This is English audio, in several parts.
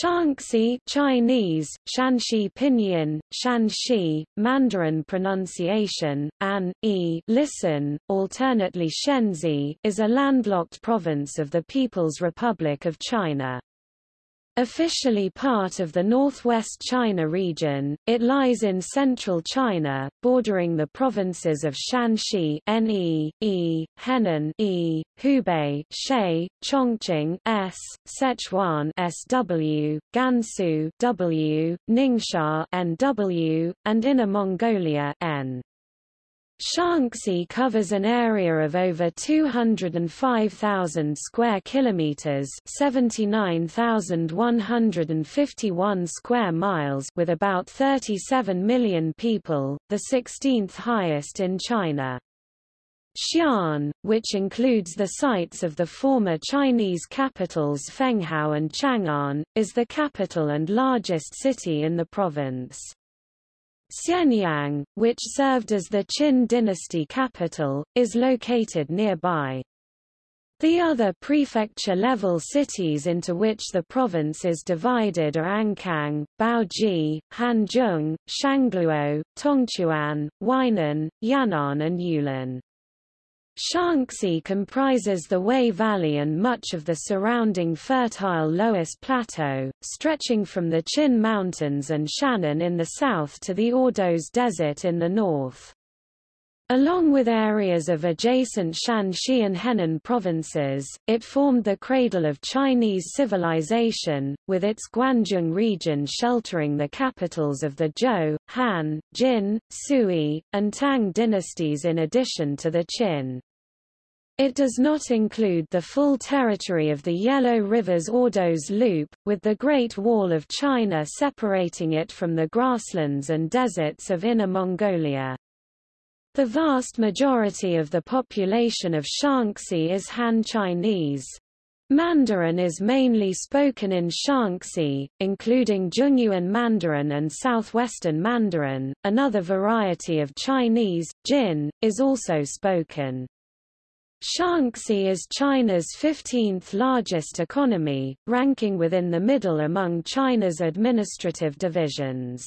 Shaanxi Chinese, Shanxi Pinyin, Shanxi, Mandarin pronunciation, An, E listen, alternately Shensi is a landlocked province of the People's Republic of China. Officially part of the northwest China region, it lies in central China, bordering the provinces of Shanxi (Ne, E, Henan (E), Hubei (Shay), Chongqing (S), Sichuan (SW), Gansu (W), Ningxia (NW), and Inner Mongolia (N). Shaanxi covers an area of over 205,000 square kilometers, 79,151 square miles with about 37 million people, the 16th highest in China. Xi'an, which includes the sites of the former Chinese capitals Fenghao and Chang'an, is the capital and largest city in the province. Xianyang, which served as the Qin dynasty capital, is located nearby. The other prefecture-level cities into which the province is divided are Ankang, Baoji, Hanzhong, Shangluo, Tongchuan, Weinan, Yan'an and Yulin. Shaanxi comprises the Wei Valley and much of the surrounding fertile Loess Plateau, stretching from the Qin Mountains and Shannan in the south to the Ordos Desert in the north. Along with areas of adjacent Shanxi and Henan provinces, it formed the cradle of Chinese civilization, with its Guanzhong region sheltering the capitals of the Zhou, Han, Jin, Sui, and Tang dynasties in addition to the Qin. It does not include the full territory of the Yellow River's Ordos Loop, with the Great Wall of China separating it from the grasslands and deserts of Inner Mongolia. The vast majority of the population of Shaanxi is Han Chinese. Mandarin is mainly spoken in Shaanxi, including Zhongyuan Mandarin and Southwestern Mandarin. Another variety of Chinese, Jin, is also spoken. Shaanxi is China's 15th largest economy, ranking within the middle among China's administrative divisions.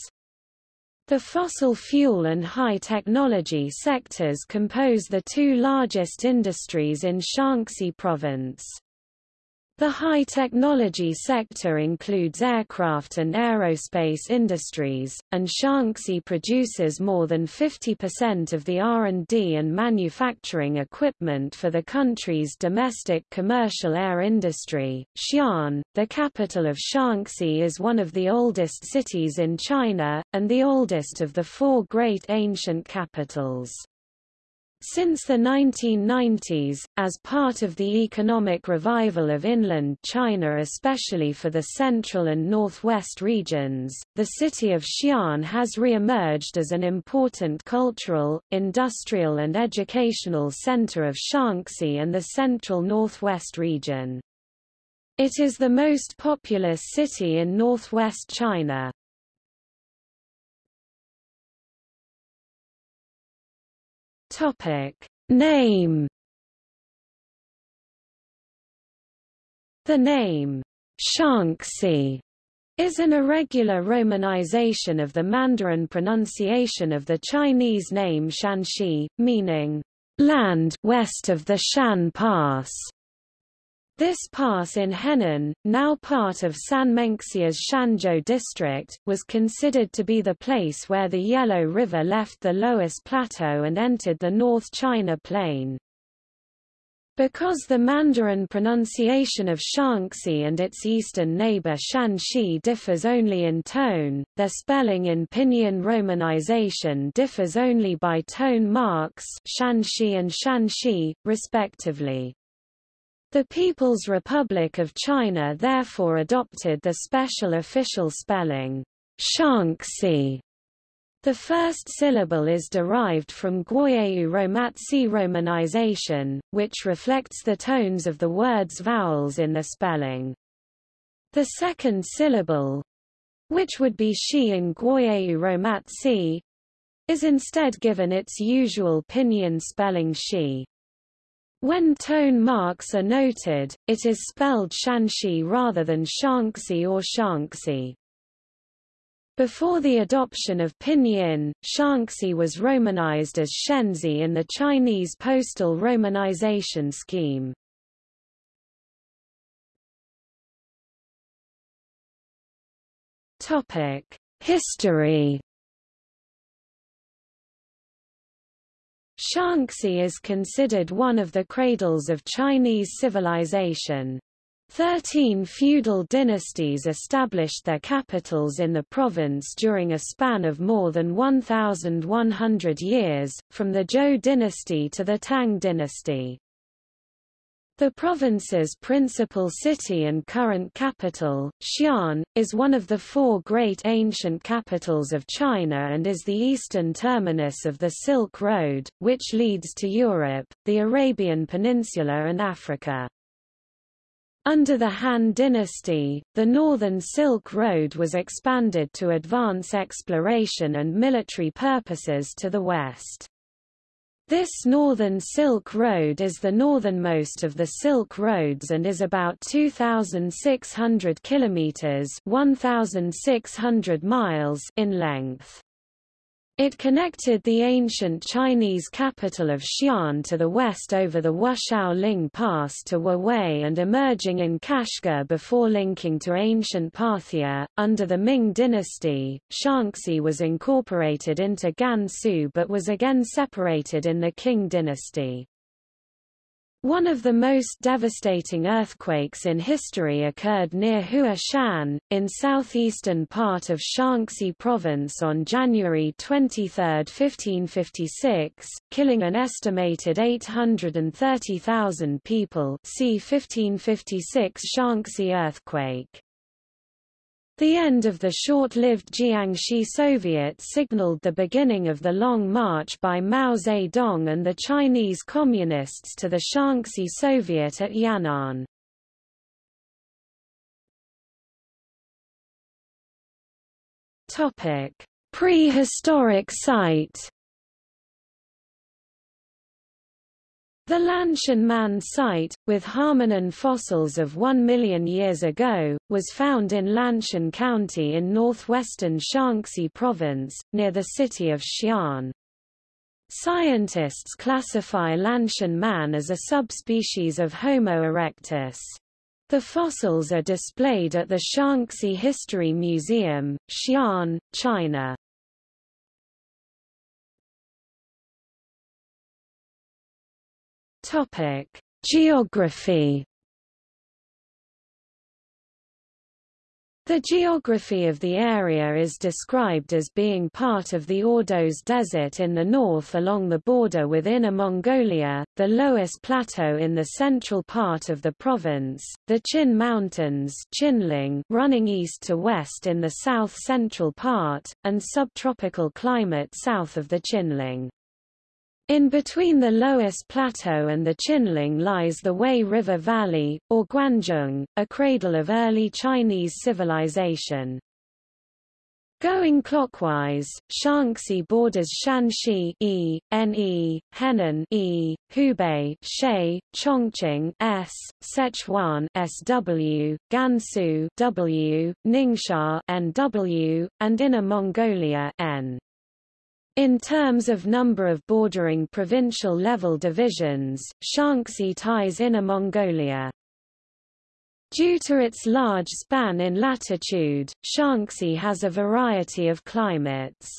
The fossil fuel and high technology sectors compose the two largest industries in Shaanxi province. The high-technology sector includes aircraft and aerospace industries, and Shaanxi produces more than 50% of the R&D and manufacturing equipment for the country's domestic commercial air industry. Xi'an, the capital of Shaanxi is one of the oldest cities in China, and the oldest of the four great ancient capitals. Since the 1990s, as part of the economic revival of inland China especially for the central and northwest regions, the city of Xi'an has re-emerged as an important cultural, industrial and educational center of Shaanxi and the central northwest region. It is the most populous city in northwest China. Topic Name The name Shaanxi is an irregular romanization of the Mandarin pronunciation of the Chinese name Shanxi, meaning land west of the Shan Pass. This pass in Henan, now part of Sanmenxia's Shanzhou district, was considered to be the place where the Yellow River left the Loess Plateau and entered the North China Plain. Because the Mandarin pronunciation of Shaanxi and its eastern neighbor Shanxi differs only in tone, their spelling in Pinyin romanization differs only by tone marks Shanxi and Shanxi, respectively. The People's Republic of China therefore adopted the special official spelling, Shaanxi. The first syllable is derived from Gwoyeu romanization, which reflects the tones of the word's vowels in the spelling. The second syllable, which would be shi in Gwoyeu Romatzyh, is instead given its usual pinyin spelling shi. When tone marks are noted, it is spelled Shanxi rather than Shanxi or Shanxi. Before the adoption of pinyin, Shanxi was romanized as Shensi in the Chinese postal romanization scheme. History Shaanxi is considered one of the cradles of Chinese civilization. Thirteen feudal dynasties established their capitals in the province during a span of more than 1,100 years, from the Zhou dynasty to the Tang dynasty. The province's principal city and current capital, Xi'an, is one of the four great ancient capitals of China and is the eastern terminus of the Silk Road, which leads to Europe, the Arabian Peninsula and Africa. Under the Han dynasty, the northern Silk Road was expanded to advance exploration and military purposes to the west. This northern Silk Road is the northernmost of the Silk Roads and is about 2,600 kilometers (1,600 miles) in length. It connected the ancient Chinese capital of Xi'an to the west over the Ling Pass to Wuwei and emerging in Kashgar before linking to ancient Parthia. Under the Ming dynasty, Shaanxi was incorporated into Gansu but was again separated in the Qing dynasty. One of the most devastating earthquakes in history occurred near Huashan, in southeastern part of Shaanxi province on January 23, 1556, killing an estimated 830,000 people see 1556 Shaanxi earthquake. The end of the short-lived Jiangxi Soviet signaled the beginning of the Long March by Mao Zedong and the Chinese Communists to the Shaanxi Soviet at Yan'an. Prehistoric site The Lantian Man site, with Harmanan fossils of 1 million years ago, was found in Lantian County in northwestern Shaanxi Province, near the city of Xi'an. Scientists classify Lantian Man as a subspecies of Homo erectus. The fossils are displayed at the Shaanxi History Museum, Xi'an, China. Topic: Geography. The geography of the area is described as being part of the Ordos Desert in the north along the border with Inner Mongolia, the Loess Plateau in the central part of the province, the Qin Mountains Qinling running east to west in the south-central part, and subtropical climate south of the Qinling. In between the Loess Plateau and the Qinling lies the Wei River Valley, or Guanzhong, a cradle of early Chinese civilization. Going clockwise, Shaanxi borders Shanxi E, Ne, Henan E, Hubei Shay, Chongqing S, Sichuan SW, Gansu W, Ningxia NW, and Inner Mongolia N. In terms of number of bordering provincial-level divisions, Shaanxi ties Inner Mongolia. Due to its large span in latitude, Shaanxi has a variety of climates.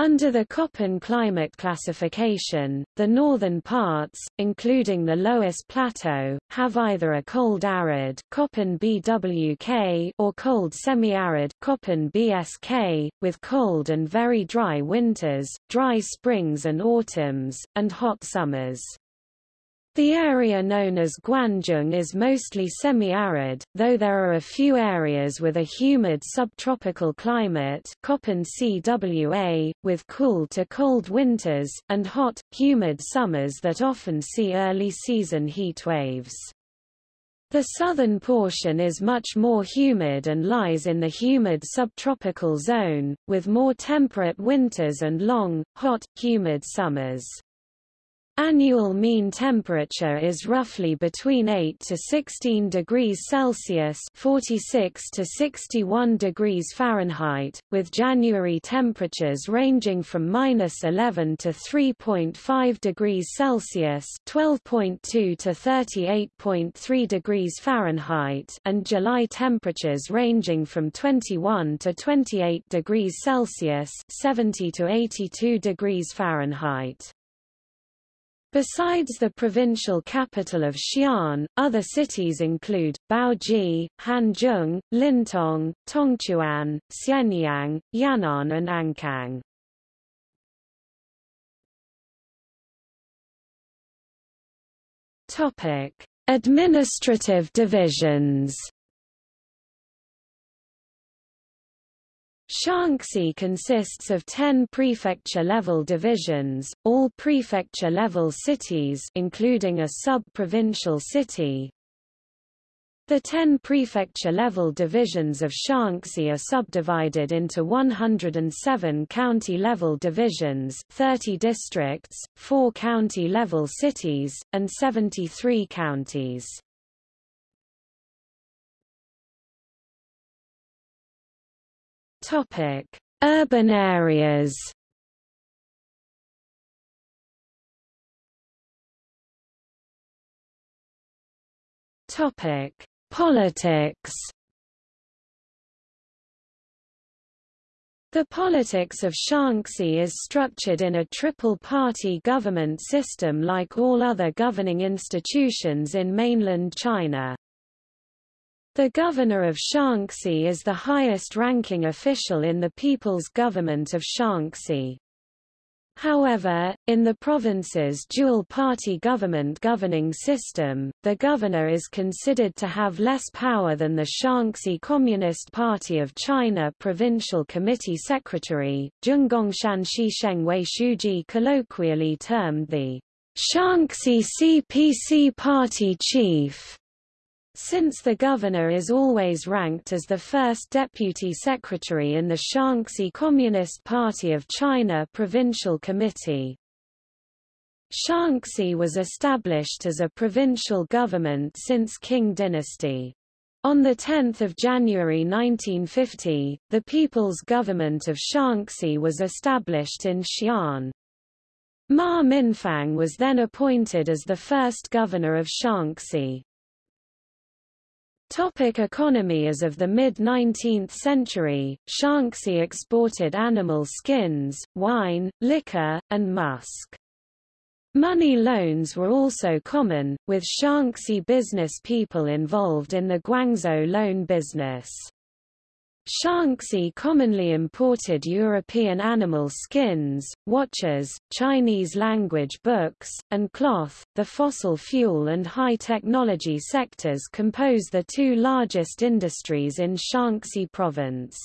Under the Köppen climate classification, the northern parts, including the Loess Plateau, have either a cold arid Köppen BWK or cold semi-arid Köppen BSK, with cold and very dry winters, dry springs and autumns, and hot summers. The area known as Guanzhong is mostly semi-arid, though there are a few areas with a humid subtropical climate CWA, with cool to cold winters, and hot, humid summers that often see early season heat waves. The southern portion is much more humid and lies in the humid subtropical zone, with more temperate winters and long, hot, humid summers. Annual mean temperature is roughly between 8 to 16 degrees Celsius (46 to 61 degrees Fahrenheit), with January temperatures ranging from -11 to 3.5 degrees Celsius (12.2 to 38.3 degrees Fahrenheit), and July temperatures ranging from 21 to 28 degrees Celsius (70 to 82 degrees Fahrenheit). Besides the provincial capital of Xi'an, other cities include, Baoji, Hanzhong, Lintong, Tongchuan, Xianyang, Yan'an and Ankang. Administrative divisions Shaanxi consists of 10 prefecture-level divisions, all prefecture-level cities including a sub-provincial city. The 10 prefecture-level divisions of Shaanxi are subdivided into 107 county-level divisions 30 districts, 4 county-level cities, and 73 counties. Topic: Urban areas. Topic: Politics. The politics of Shaanxi is structured in a triple-party government system like all other governing institutions in mainland China. The governor of Shaanxi is the highest-ranking official in the People's Government of Shaanxi. However, in the province's dual-party government governing system, the governor is considered to have less power than the Shaanxi Communist Party of China Provincial Committee Secretary, Zhenggongshan Shishengwei Shuji colloquially termed the Shaanxi CPC Party Chief. Since the governor is always ranked as the first deputy secretary in the Shaanxi Communist Party of China Provincial Committee. Shaanxi was established as a provincial government since Qing dynasty. On 10 January 1950, the People's Government of Shaanxi was established in Xi'an. Ma Mingfang was then appointed as the first governor of Shaanxi. Topic economy As of the mid-19th century, Shaanxi exported animal skins, wine, liquor, and musk. Money loans were also common, with Shaanxi business people involved in the Guangzhou loan business. Shaanxi commonly imported European animal skins, watches, Chinese language books, and cloth. The fossil fuel and high technology sectors compose the two largest industries in Shaanxi province.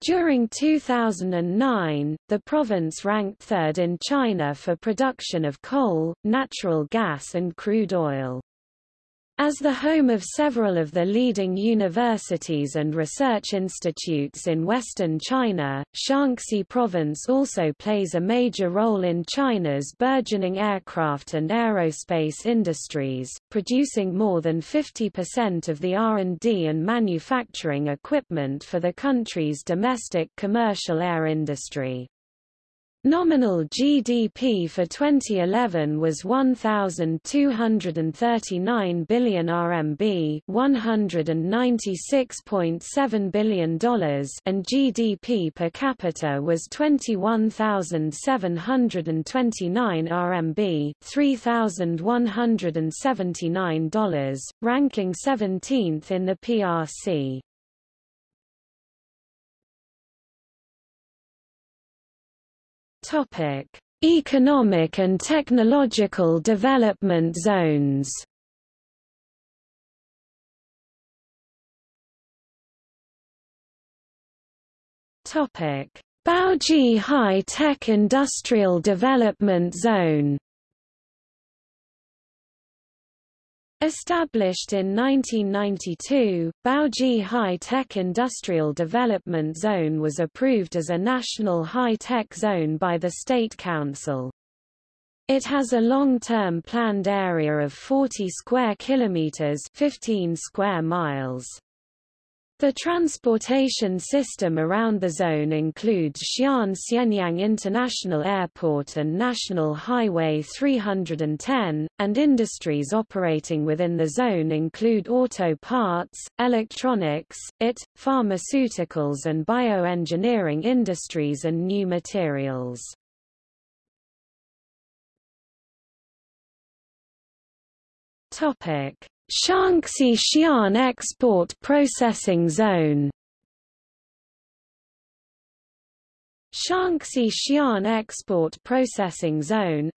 During 2009, the province ranked third in China for production of coal, natural gas and crude oil. As the home of several of the leading universities and research institutes in western China, Shaanxi province also plays a major role in China's burgeoning aircraft and aerospace industries, producing more than 50% of the R&D and manufacturing equipment for the country's domestic commercial air industry. Nominal GDP for 2011 was 1239 billion RMB, 196.7 billion dollars, and GDP per capita was 21,729 RMB, 3,179 dollars, ranking 17th in the PRC. Topic: Economic and technological development zones. Topic: Baoji High Tech Industrial Development Zone. Established in 1992, Baoji High-Tech Industrial Development Zone was approved as a national high-tech zone by the State Council. It has a long-term planned area of 40 square kilometers, 15 square miles. The transportation system around the zone includes Xi'an Xianyang International Airport and National Highway 310, and industries operating within the zone include auto parts, electronics, IT, pharmaceuticals and bioengineering industries and new materials. Shaanxi Xi'an Export Processing Zone Shaanxi Xi'an Export Processing Zone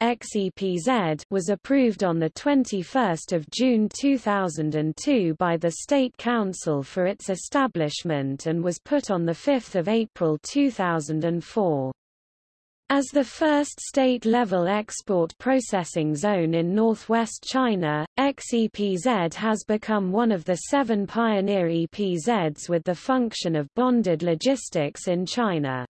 was approved on 21 June 2002 by the State Council for its establishment and was put on 5 April 2004. As the first state-level export processing zone in northwest China, XEPZ has become one of the seven pioneer EPZs with the function of bonded logistics in China.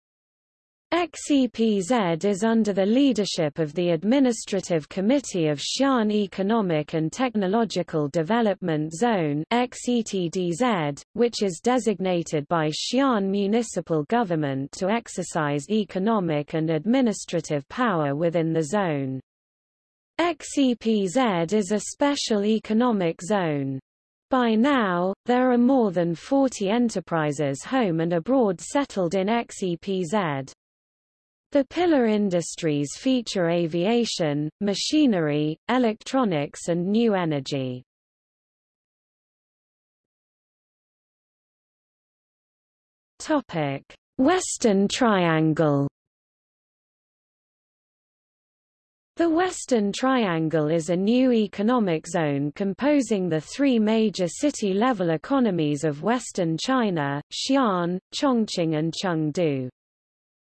XEPZ is under the leadership of the Administrative Committee of Xi'an Economic and Technological Development Zone XETDZ, which is designated by Xi'an municipal government to exercise economic and administrative power within the zone. XEPZ is a special economic zone. By now, there are more than 40 enterprises home and abroad settled in XEPZ. The pillar industries feature aviation, machinery, electronics and new energy. Topic: Western Triangle The Western Triangle is a new economic zone composing the three major city-level economies of Western China, Xi'an, Chongqing and Chengdu.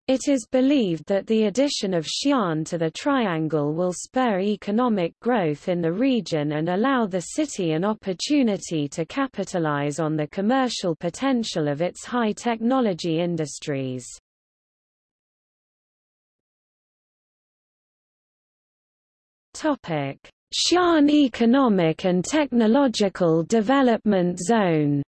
It is believed that the addition of Xi'an to the triangle will spur economic growth in the region and allow the city an opportunity to capitalize on the commercial potential of its high-technology industries. Xi'an Economic and Technological Development Zone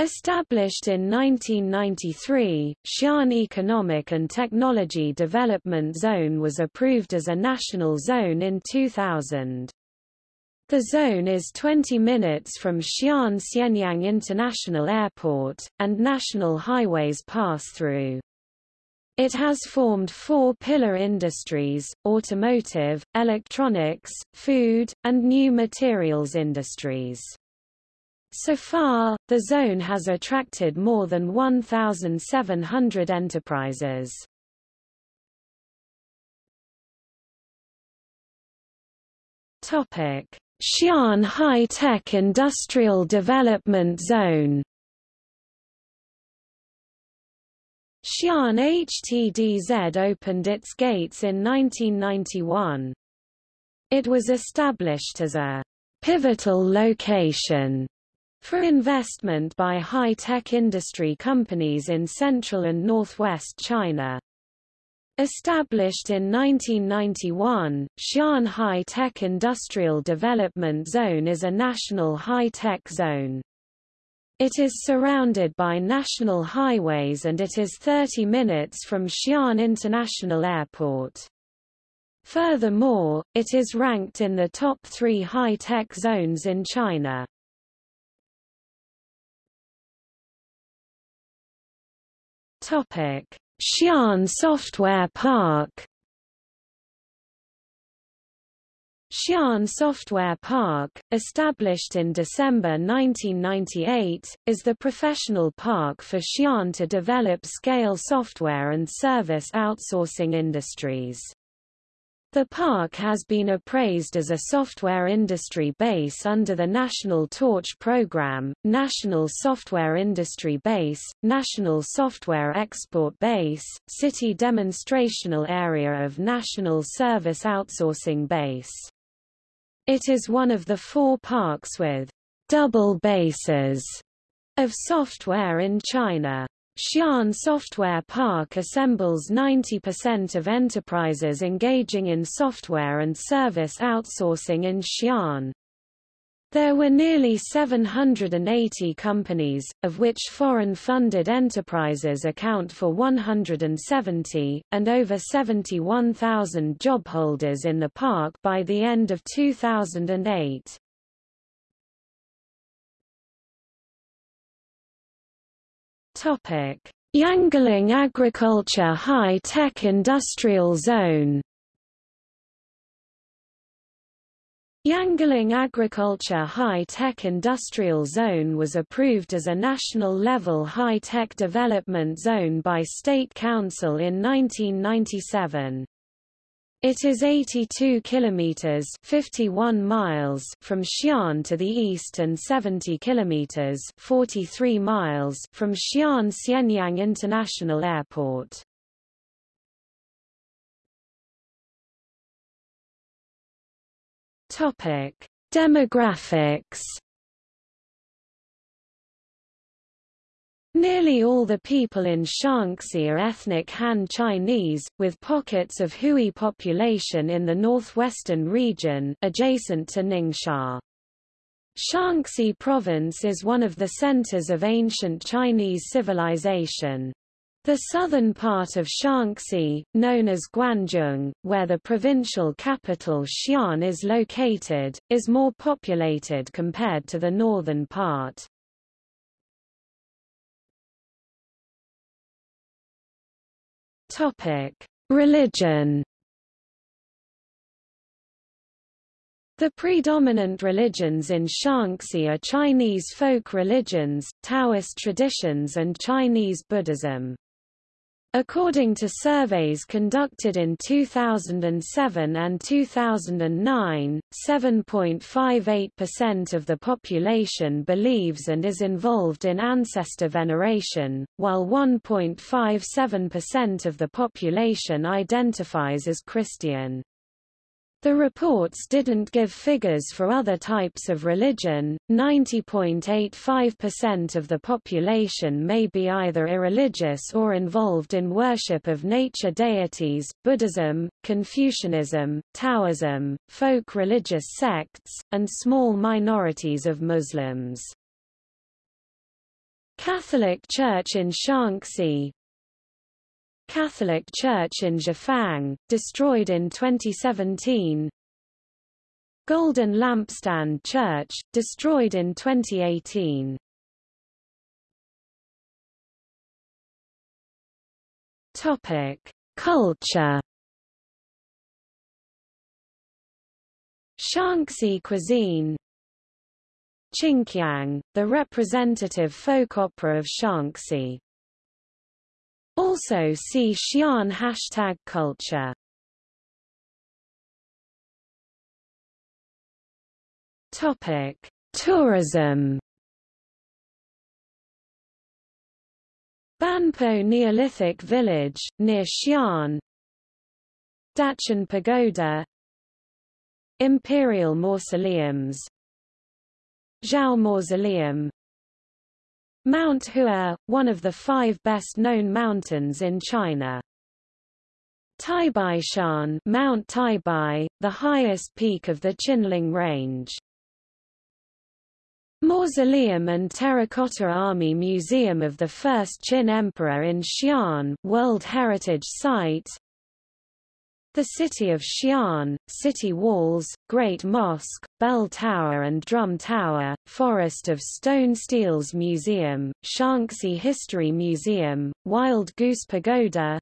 Established in 1993, Xi'an Economic and Technology Development Zone was approved as a national zone in 2000. The zone is 20 minutes from Xi'an Xianyang International Airport, and national highways pass through. It has formed four pillar industries, automotive, electronics, food, and new materials industries. So far, the zone has attracted more than 1,700 enterprises. Topic: Xi'an High-Tech Industrial Development Zone. Xi'an HTDZ opened its gates in 1991. It was established as a pivotal location for investment by high-tech industry companies in central and northwest China. Established in 1991, Xi'an High-Tech Industrial Development Zone is a national high-tech zone. It is surrounded by national highways and it is 30 minutes from Xi'an International Airport. Furthermore, it is ranked in the top three high-tech zones in China. Topic: Xi'an Software Park. Xi'an Software Park, established in December 1998, is the professional park for Xi'an to develop scale software and service outsourcing industries. The park has been appraised as a software industry base under the National Torch Program, National Software Industry Base, National Software Export Base, City Demonstrational Area of National Service Outsourcing Base. It is one of the four parks with double bases of software in China. Xi'an Software Park assembles 90% of enterprises engaging in software and service outsourcing in Xi'an. There were nearly 780 companies, of which foreign-funded enterprises account for 170, and over 71,000 job holders in the park by the end of 2008. Yangling Agriculture High-Tech Industrial Zone Yangling Agriculture High-Tech Industrial Zone was approved as a national-level high-tech development zone by State Council in 1997. It is 82 kilometers (51 miles) from Xi'an to the east and 70 kilometers (43 miles) from Xi'an Xianyang International Airport. Topic: Demographics. Nearly all the people in Shaanxi are ethnic Han Chinese, with pockets of Hui population in the northwestern region, adjacent to Ningxia. Shaanxi province is one of the centers of ancient Chinese civilization. The southern part of Shaanxi, known as Guanzhong, where the provincial capital Xi'an is located, is more populated compared to the northern part. Topic: Religion. The predominant religions in Shaanxi are Chinese folk religions, Taoist traditions and Chinese Buddhism. According to surveys conducted in 2007 and 2009, 7.58% of the population believes and is involved in ancestor veneration, while 1.57% of the population identifies as Christian. The reports didn't give figures for other types of religion. 90.85% of the population may be either irreligious or involved in worship of nature deities, Buddhism, Confucianism, Taoism, folk religious sects, and small minorities of Muslims. Catholic Church in Shaanxi, Catholic Church in Zhifang, destroyed in 2017 Golden Lampstand Church, destroyed in 2018 Topic: Culture. Shaanxi cuisine. Qinqiang, the representative folk opera of Shaanxi. Also see Xi'an hashtag culture. Topic: Tourism. Banpo Neolithic village, near Xi'an. Daqin Pagoda. Imperial Mausoleums. Zhao Mausoleum Mount Hua, one of the five best-known mountains in China. Taibaishan Mount Taibai, the highest peak of the Qinling Range. Mausoleum and Terracotta Army Museum of the First Qin Emperor in Xi'an World Heritage Site the city of Xi'an, city walls, Great Mosque, Bell Tower and Drum Tower, Forest of Stone Steles Museum, Shaanxi History Museum, Wild Goose Pagoda,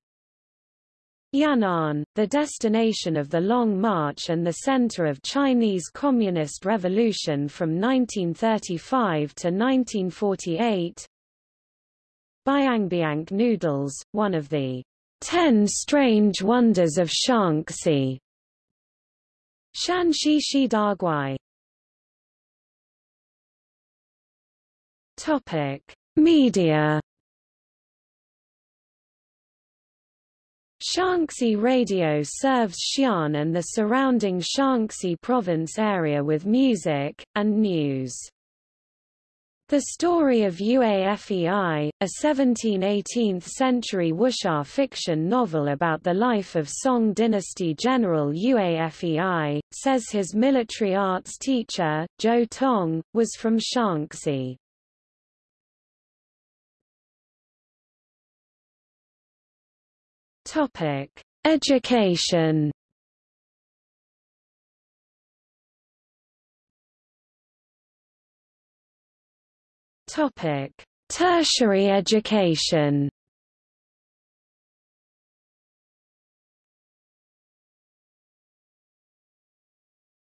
Yan'an, the destination of the Long March and the center of Chinese Communist Revolution from 1935 to 1948. Biangbiang noodles, one of the Ten Strange Wonders of Shaanxi. Shanxi Shidaguai. Topic: Media. Shaanxi Radio serves Xi'an and the surrounding Shaanxi province area with music, and news. The Story of Yuefei, a 17-18th century wuxia fiction novel about the life of Song dynasty general Yuefei, says his military arts teacher, Zhou Tong, was from Shaanxi. Education Topic: Tertiary education.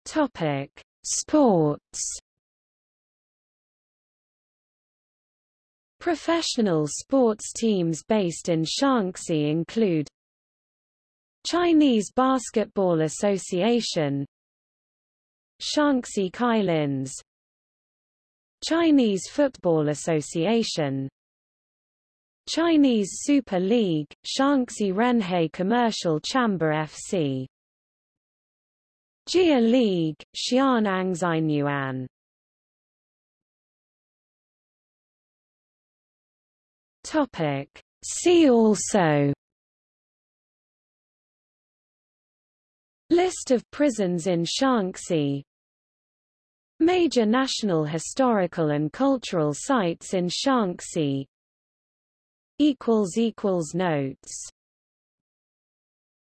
Topic: Sports. Professional sports teams based in Shaanxi include Chinese Basketball Association Shaanxi Kylins Chinese Football Association. Chinese Super League, Shaanxi Renhe Commercial Chamber FC Jia League, Xi'an Angzainyuan Topic. See also. List of prisons in Shaanxi Major national historical and cultural sites in Shaanxi. Notes